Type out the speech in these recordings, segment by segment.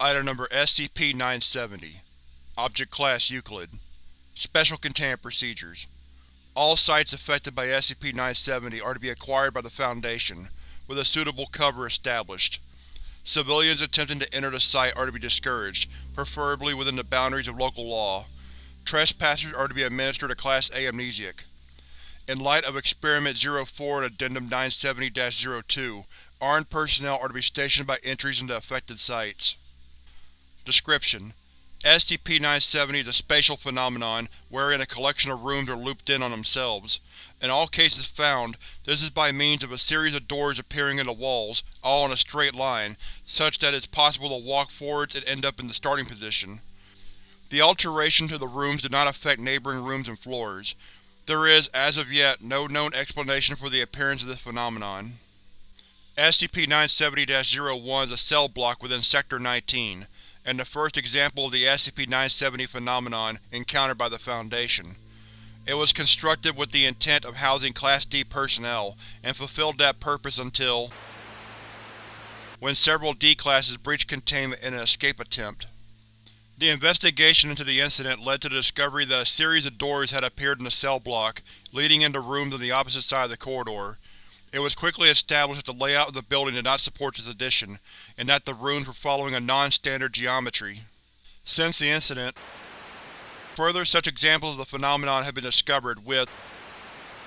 Item Number SCP-970 Object Class Euclid Special Containment Procedures All sites affected by SCP-970 are to be acquired by the Foundation, with a suitable cover established. Civilians attempting to enter the site are to be discouraged, preferably within the boundaries of local law. Trespassers are to be administered a Class A amnesiac. In light of Experiment 04 and Addendum 970-02, armed personnel are to be stationed by entries into affected sites. Description: SCP-970 is a spatial phenomenon wherein a collection of rooms are looped in on themselves. In all cases found, this is by means of a series of doors appearing in the walls, all in a straight line, such that it is possible to walk forwards and end up in the starting position. The alterations to the rooms do not affect neighboring rooms and floors. There is, as of yet, no known explanation for the appearance of this phenomenon. SCP-970-01 is a cell block within Sector 19, and the first example of the SCP-970 phenomenon encountered by the Foundation. It was constructed with the intent of housing Class D personnel, and fulfilled that purpose until when several D-classes breached containment in an escape attempt. The investigation into the incident led to the discovery that a series of doors had appeared in the cell block, leading into rooms on the opposite side of the corridor. It was quickly established that the layout of the building did not support this addition, and that the rooms were following a non-standard geometry. Since the incident, further such examples of the phenomenon have been discovered, with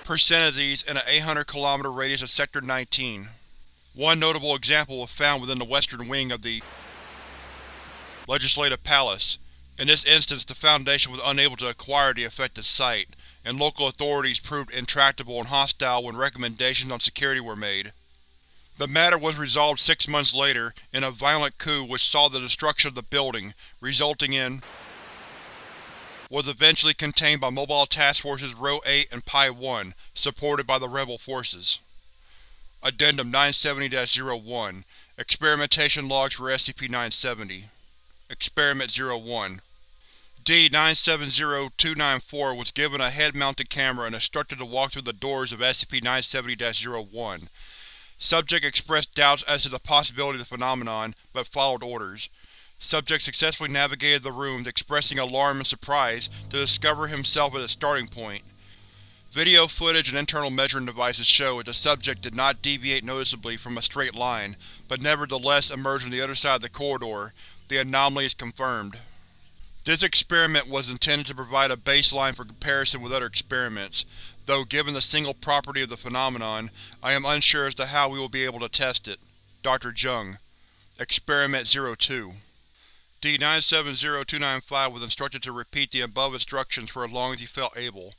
percentiles in an 800 km radius of Sector 19. One notable example was found within the western wing of the Legislative Palace. In this instance, the Foundation was unable to acquire the affected site, and local authorities proved intractable and hostile when recommendations on security were made. The matter was resolved six months later in a violent coup which saw the destruction of the building, resulting in was eventually contained by Mobile Task Forces Rho 8 and Pi-1, supported by the rebel forces. Addendum 970-01 Experimentation Logs for SCP-970 Experiment 01 D-970294 was given a head-mounted camera and instructed to walk through the doors of SCP-970-01. Subject expressed doubts as to the possibility of the phenomenon, but followed orders. Subject successfully navigated the rooms, expressing alarm and surprise to discover himself at its starting point. Video footage and internal measuring devices show that the subject did not deviate noticeably from a straight line, but nevertheless emerged on the other side of the corridor. The anomaly is confirmed. This experiment was intended to provide a baseline for comparison with other experiments, though given the single property of the phenomenon, I am unsure as to how we will be able to test it. Dr. Jung Experiment 02 D-970295 was instructed to repeat the above instructions for as long as he felt able.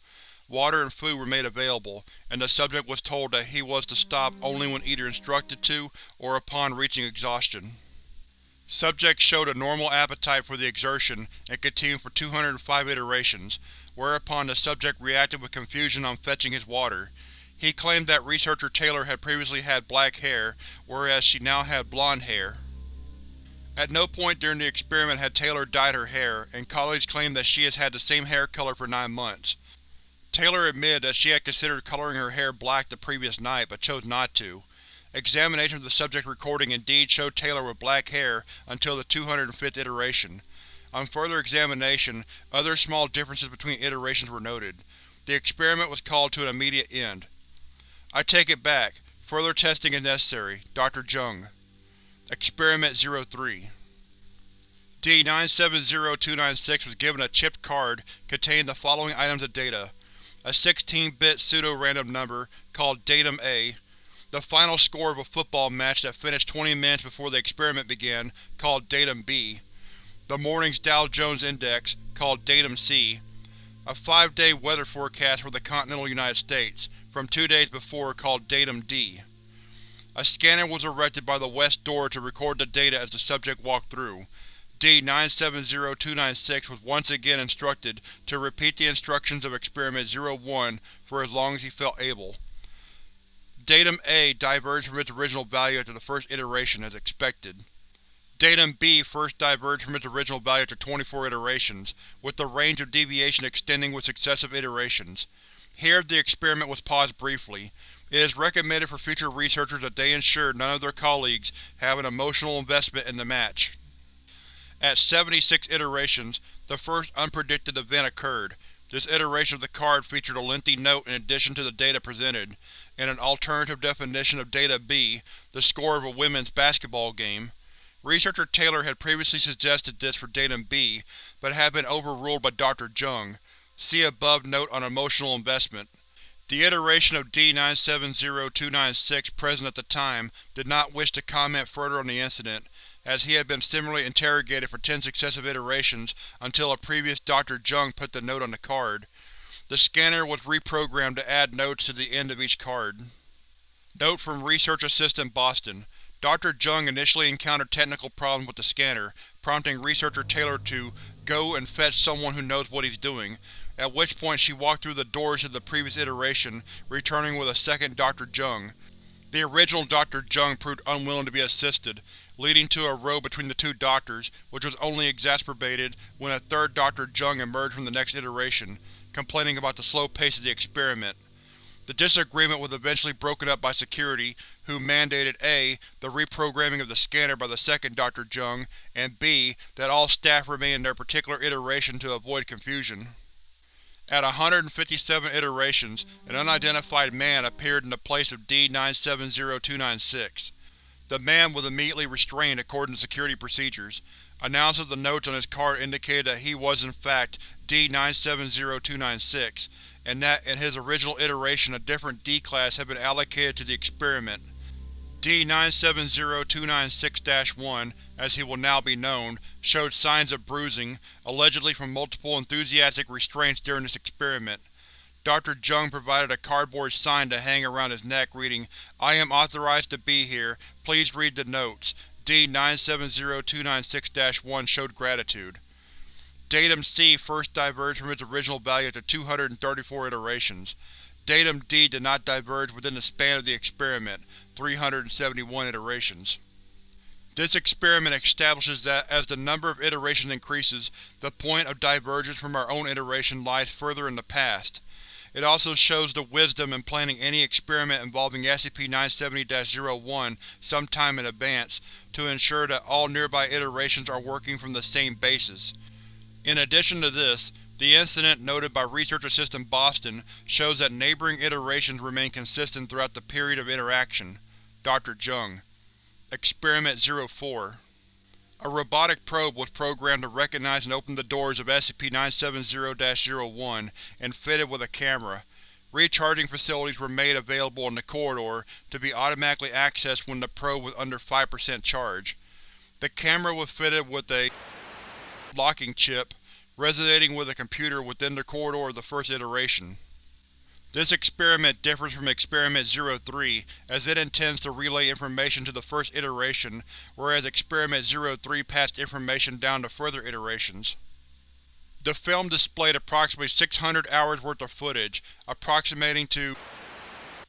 Water and food were made available, and the subject was told that he was to stop only when either instructed to or upon reaching exhaustion. Subject showed a normal appetite for the exertion and continued for 205 iterations, whereupon the subject reacted with confusion on fetching his water. He claimed that researcher Taylor had previously had black hair, whereas she now had blonde hair. At no point during the experiment had Taylor dyed her hair, and colleagues claimed that she has had the same hair color for nine months. Taylor admitted that she had considered coloring her hair black the previous night, but chose not to. Examination of the subject recording indeed showed Taylor with black hair until the 205th iteration. On further examination, other small differences between iterations were noted. The experiment was called to an immediate end. I take it back. Further testing is necessary. Dr. Jung Experiment 03 D-970296 was given a chipped card containing the following items of data. A 16-bit pseudo-random number, called Datum A, the final score of a football match that finished 20 minutes before the experiment began, called Datum B, the morning's Dow Jones Index, called Datum C, a five-day weather forecast for the continental United States, from two days before, called Datum D. A scanner was erected by the west door to record the data as the subject walked through. D-970296 was once again instructed to repeat the instructions of Experiment 01 for as long as he felt able. Datum A diverged from its original value after the first iteration, as expected. Datum B first diverged from its original value after 24 iterations, with the range of deviation extending with successive iterations. Here, the experiment was paused briefly. It is recommended for future researchers that they ensure none of their colleagues have an emotional investment in the match. At 76 iterations, the first unpredicted event occurred. This iteration of the card featured a lengthy note in addition to the data presented, and an alternative definition of Data B, the score of a women's basketball game. Researcher Taylor had previously suggested this for Datum B, but had been overruled by Dr. Jung. See above note on emotional investment. The iteration of D-970296 present at the time did not wish to comment further on the incident, as he had been similarly interrogated for ten successive iterations until a previous Dr. Jung put the note on the card. The scanner was reprogrammed to add notes to the end of each card. Note from Research Assistant Boston Dr. Jung initially encountered technical problems with the scanner, prompting researcher Taylor to go and fetch someone who knows what he's doing, at which point she walked through the doors of the previous iteration, returning with a second Dr. Jung. The original Dr. Jung proved unwilling to be assisted, leading to a row between the two doctors, which was only exacerbated when a third Dr. Jung emerged from the next iteration, complaining about the slow pace of the experiment. The disagreement was eventually broken up by security, who mandated a. the reprogramming of the scanner by the second Dr. Jung, and b. that all staff remain in their particular iteration to avoid confusion. At 157 iterations, an unidentified man appeared in the place of D-970296. The man was immediately restrained according to security procedures. Announced the notes on his card indicated that he was in fact D-970296, and that in his original iteration a different D-Class had been allocated to the experiment. D-970296-1, as he will now be known, showed signs of bruising, allegedly from multiple enthusiastic restraints during this experiment. Dr. Jung provided a cardboard sign to hang around his neck reading, I am authorized to be here, please read the notes. D-970296-1 showed gratitude. Datum C first diverged from its original value after 234 iterations. Datum D did not diverge within the span of the experiment, 371 iterations. This experiment establishes that, as the number of iterations increases, the point of divergence from our own iteration lies further in the past. It also shows the wisdom in planning any experiment involving SCP-970-01 sometime in advance, to ensure that all nearby iterations are working from the same basis. In addition to this, the incident noted by Research Assistant Boston shows that neighboring iterations remain consistent throughout the period of interaction. Dr. Jung Experiment 04 A robotic probe was programmed to recognize and open the doors of SCP-970-01 and fitted with a camera. Recharging facilities were made available in the corridor to be automatically accessed when the probe was under 5% charge. The camera was fitted with a locking chip, resonating with a computer within the corridor of the first iteration. This experiment differs from Experiment 03, as it intends to relay information to the first iteration, whereas Experiment 03 passed information down to further iterations. The film displayed approximately 600 hours worth of footage, approximating to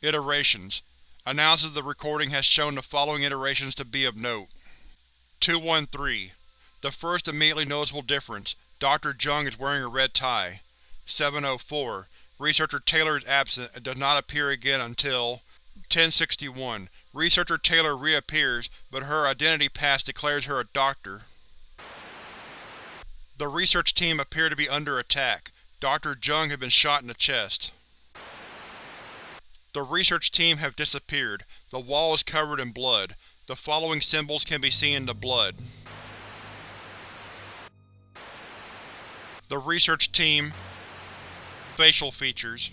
iterations. Analysis of the recording has shown the following iterations to be of note. 213 the first immediately noticeable difference, Dr. Jung is wearing a red tie. 704. Researcher Taylor is absent and does not appear again until 1061. Researcher Taylor reappears, but her identity pass declares her a doctor. The research team appear to be under attack. Dr. Jung had been shot in the chest. The research team have disappeared. The wall is covered in blood. The following symbols can be seen in the blood. The research team Facial features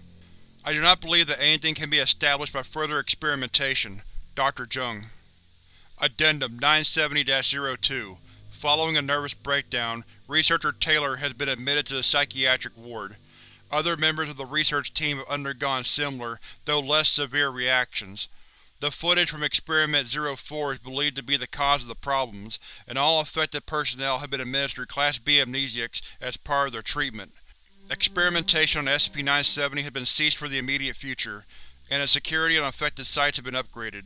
I do not believe that anything can be established by further experimentation. Dr. Jung Addendum 970-02 Following a nervous breakdown, researcher Taylor has been admitted to the psychiatric ward. Other members of the research team have undergone similar, though less severe reactions. The footage from Experiment 04 is believed to be the cause of the problems, and all affected personnel have been administered Class B amnesiacs as part of their treatment. Experimentation on SCP-970 has been ceased for the immediate future, and its security on affected sites have been upgraded.